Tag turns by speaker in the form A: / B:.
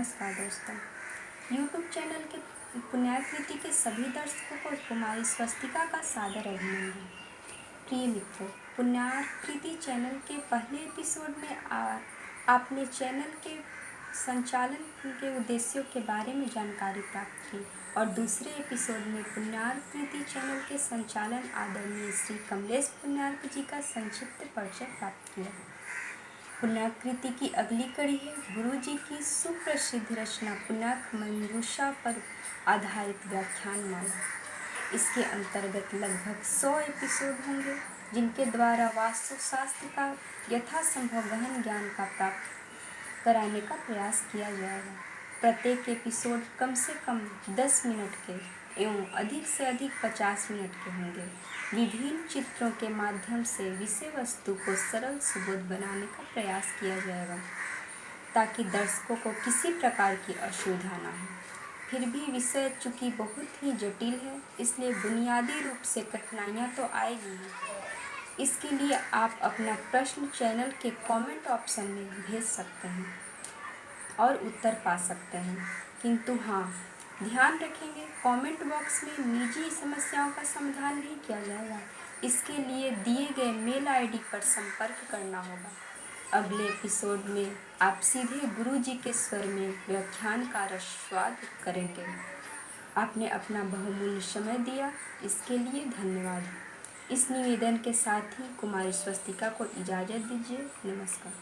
A: नमस्कार दोस्तों। YouTube channel के पुण्याकृति के सभी दर्शकों को कुमारी स्वस्तिका का सादर अभिनंदन। प्रिय मित्रों पुण्याकृति चैनल के पहले एपिसोड में आ, आपने चैनल के संचालन के उद्देश्यों के बारे में जानकारी प्राप्त की और दूसरे एपिसोड में पुण्याकृति चैनल के संचालन आदरणीय श्री कमलेश पुण्यार्क जी का संक्षिप्त परिचय प्राप्त किया। पुण्याकृति की अगली कड़ी है गुरु जी की सुप्रसिद्ध रचना पुनाक मंजूषा पर आधारित व्याख्यान माला। इसके अंतर्गत लगभग सौ एपिसोड होंगे, जिनके द्वारा वास्तुशास्त्र का यथासंभव गहन ज्ञान का प्राप्त कराने का प्रयास किया जाएगा। प्रत्येक एपिसोड कम से कम 10 मिनट के एवं अधिक से अधिक 50 मिनट के होंगे। विभिन्न चित्रों के माध्यम से विषय वस्तु को सरल सुबोध बनाने का प्रयास किया जाएगा, ताकि दर्शकों को किसी प्रकार की असुविधा ना हो। फिर भी विषय चूँकि बहुत ही जटिल है, इसलिए बुनियादी रूप से कठिनाइयाँ तो आएगी इसके लिए आप अपना प्रश्न चैनल के कमेंट ऑप्शन में भेज सकते हैं। और उत्तर पा सकते हैं। किंतु हाँ ध्यान रखेंगे कमेंट बॉक्स में निजी समस्याओं का समाधान नहीं किया जाएगा। इसके लिए दिए गए मेल आईडी पर संपर्क करना होगा। अगले एपिसोड में आप सीधे गुरु जी के स्वर में व्याख्यान का रस्वाद करेंगे। आपने अपना बहुमूल्य समय दिया, इसके लिए धन्यवाद। इस निवेदन के साथ ही कुमारी स्वस्तिका को इजाज़त दीजिए। नमस्कार।